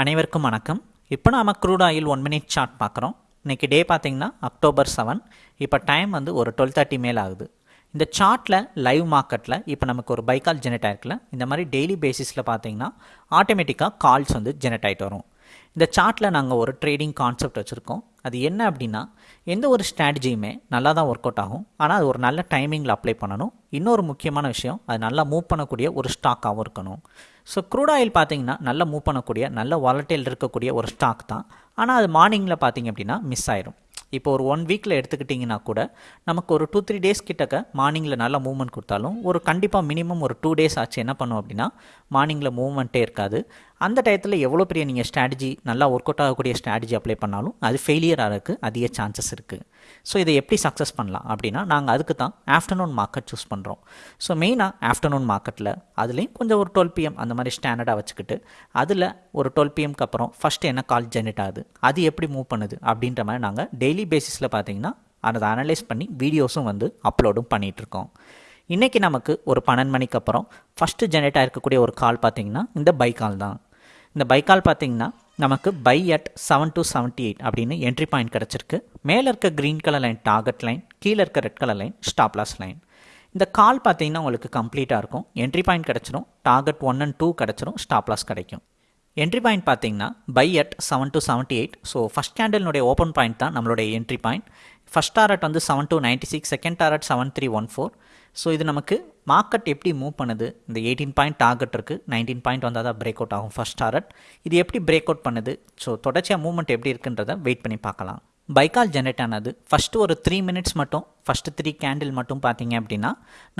அனைவருக்கும் வணக்கம். இப்போ நாம் crude oil one minute chart பார்க்குறோம். இன்றைக்கி டே பார்த்திங்கன்னா அக்டோபர் செவன் இப்போ டைம் வந்து ஒரு டுவெல் தேர்ட்டி மேல் ஆகுது. இந்த சார்ட்டில் லைவ் மார்க்கெட்டில் இப்போ நமக்கு ஒரு பைக்கால் ஜெனரேட் ஆயிருக்குல்ல. இந்த மாதிரி டெய்லி பேசிஸில் பார்த்தீங்கன்னா ஆட்டோமேட்டிக்காக கால்ஸ் வந்து ஜெனரேட் ஆகிட்டு வரும். இந்த சார்ட்டில் நாங்கள் ஒரு ட்ரேடிங் கான்செப்ட் வச்சுருக்கோம். அது என்ன அப்படின்னா எந்த ஒரு ஸ்ட்ராட்டஜியுமே நல்லா தான் ஒர்க் அவுட் ஆகும். ஆனால் அது ஒரு நல்ல டைமிங்கில் அப்ளை பண்ணணும். இன்னொரு முக்கியமான விஷயம் அது நல்லா மூவ் பண்ணக்கூடிய ஒரு ஸ்டாக்காகவும் இருக்கணும். ஸோ க்ரூட் ஆயில் பார்த்தீங்கன்னா நல்லா மூவ் பண்ணக்கூடிய நல்ல வாலட்டைல் இருக்கக்கூடிய ஒரு ஸ்டாக் தான். ஆனால் அது மார்னிங்கில் பார்த்தீங்க அப்படின்னா மிஸ் ஆயிரும். இப்போ ஒரு ஒன் வீக்கில் எடுத்துக்கிட்டிங்கன்னா கூட நமக்கு ஒரு டூ த்ரீ டேஸ் கிட்டக்க மார்னிங்கில் நல்லா மூவ்மெண்ட் கொடுத்தாலும் ஒரு கண்டிப்பாக மினிமம் ஒரு டூ டேஸ் ஆச்சு என்ன பண்ணும் அப்படின்னா மார்னிங்கில் மூவ்மெண்ட்டே இருக்காது. அந்த டயத்தில் எவ்வளோ பெரிய நீங்கள் ஸ்ட்ராட்டஜி நல்லா ஒர்க் அவுட் ஆகக்கூடிய ஸ்ட்ராட்டஜி அப்ளை பண்ணாலும் அது ஃபெயிலியர் ஆகிறதுக்கு அதிக சான்சஸ் இருக்குது ஸோ இதை எப்படி சக்ஸஸ் பண்ணலாம்? அப்படின்னா நாங்கள் அதுக்கு தான் ஆஃப்டர்நூன் மார்க்கெட் சூஸ் பண்ணுறோம் ஸோ மெயினாக ஆஃப்டர்நூன் மார்க்கெட்டில் அதுலேயும் கொஞ்சம் ஒரு டுவெல் பிஎம் அந்த மாதிரி ஸ்டாண்டர்டாக வச்சுக்கிட்டு அதில் ஒரு டுவெல் பிஎம்க்கு அப்புறம் ஃபஸ்ட்டு என்ன கால் ஜென்ரேட் ஆகுது அது எப்படி மூவ் பண்ணுது அப்படின்ற மாதிரி நாங்கள் டெய்லி பேசிஸில் பார்த்தீங்கன்னா அதை அனலைஸ் பண்ணி வீடியோஸும் வந்து அப்லோடும் பண்ணிகிட்ருக்கோம் இன்றைக்கி நமக்கு ஒரு பன்னெண்டு மணிக்கு அப்புறம் ஃபஸ்ட்டு ஜென்ரேட் ஆகிருக்கக்கூடிய ஒரு கால் பார்த்தீங்கன்னா இந்த பை கால் தான். இந்த பை கால் பார்த்தீங்கன்னா நமக்கு buy at seven two seventy eight அப்படின்னு என்ட்ரி பாயிண்ட் கிடச்சிருக்கு. மேலே இருக்க green colour line target line கீழே இருக்க red colour line stop loss line இந்த கால் பார்த்தீங்கன்னா உங்களுக்கு கம்ப்ளீட்டாக இருக்கும். என்ட்ரி பாயிண்ட் கிடச்சிரும். டார்கெட் ஒன் அண்ட் டூ கிடச்சிரும். ஸ்டாப் லாஸ் கிடைக்கும். என்ட்ரி பாயிண்ட் பார்த்தீங்கன்னா buy at seven two seventy eight so first கேண்டலினுடைய open point தான் நம்மளுடைய என்ட்ரி பாயிண்ட் ஃபஸ்ட் டாரட் வந்து seven two ninety six second target seven three one four so இது நமக்கு market எப்படி move பண்ணுது? இந்த எயிட்டீன் பாயிண்ட் டார்கெட் இருக்குது நைன்டீன் பாயிண்ட் வந்தால் தான் பிரேக் அவுட் ஆகும் ஃபஸ்ட் டாரட் இது எப்படி பிரேக் அவுட் பண்ணுது? ஸோ தொடர்ச்சியாக மூவ்மெண்ட் எப்படி இருக்குன்றதை வெயிட் பண்ணி பார்க்கலாம். பைக்கால் ஜென்ரேட் ஆனது. ஃபஸ்ட்டு ஒரு த்ரீ மினிட்ஸ் மட்டும் ஃபஸ்ட்டு த்ரீ கேண்டில் மட்டும் பார்த்தீங்க அப்படின்னா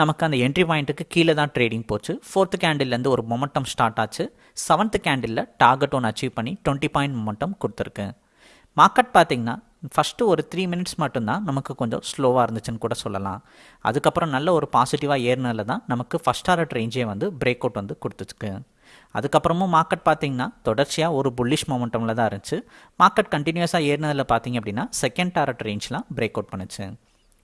நமக்கு அந்த என்ட்ரி பாயிண்ட்டுக்கு கீழே தான் ட்ரேடிங் போச்சு. ஃபோர்த்து கேண்டில்லேருந்து ஒரு மொமெண்டம் ஸ்டார்ட் ஆச்சு. செவன்த்து கேண்டிலில் டார்கெட் ஒன்று அச்சீவ் பண்ணி டுவெண்ட்டி பாயிண்ட் மொமெண்டம் கொடுத்துருக்கு. மார்க்கெட் பார்த்திங்கன்னா ஃபஸ்ட்டு ஒரு த்ரீ மினிட்ஸ் மட்டும்தான் நமக்கு கொஞ்சம் ஸ்லோவாக இருந்துச்சுன்னு கூட சொல்லலாம். அதுக்கப்புறம் நல்ல ஒரு பாசிட்டிவாக ஏறினதுல தான் நமக்கு ஃபஸ்ட் ஆர்ட் ரேஞ்சே வந்து பிரேக் அவுட் வந்து கொடுத்துருக்கு. அதுக்கப்புறமும் மார்க்கெட் பார்த்திங்கன்னா தொடர்ச்சியாக ஒரு புல்லிஷ் மொமெண்டமில் தான் இருந்துச்சு. மார்க்கெட் கண்டினியூஸாக ஏறினதில் பார்த்தீங்க அப்படின்னா செகண்ட் டாரட் ரேஞ்ச்லாம் பிரேக் அவுட் பண்ணுச்சு.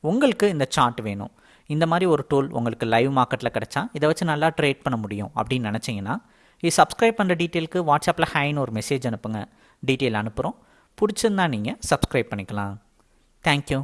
உங்களுக்கு இந்த சார்ட் வேணும். இந்த மாதிரி ஒரு டூல் உங்களுக்கு லைவ் மார்க்கெட்டில் கிடச்சா இதை வச்சு நல்லா ட்ரேட் பண்ண முடியும் அப்படின்னு நினச்சிங்கன்னா இது சப்ஸ்கிரைப் பண்ணுற டீட்டெயிலுக்கு வாட்ஸ்அப்பில் ஹைன்னு ஒரு மெசேஜ் அனுப்புங்க. டீட்டெயில் அனுப்புகிறோம் பிடிச்சிருந்தா நீங்கள் சப்ஸ்கிரைப் பண்ணிக்கலாம். தேங்க்யூ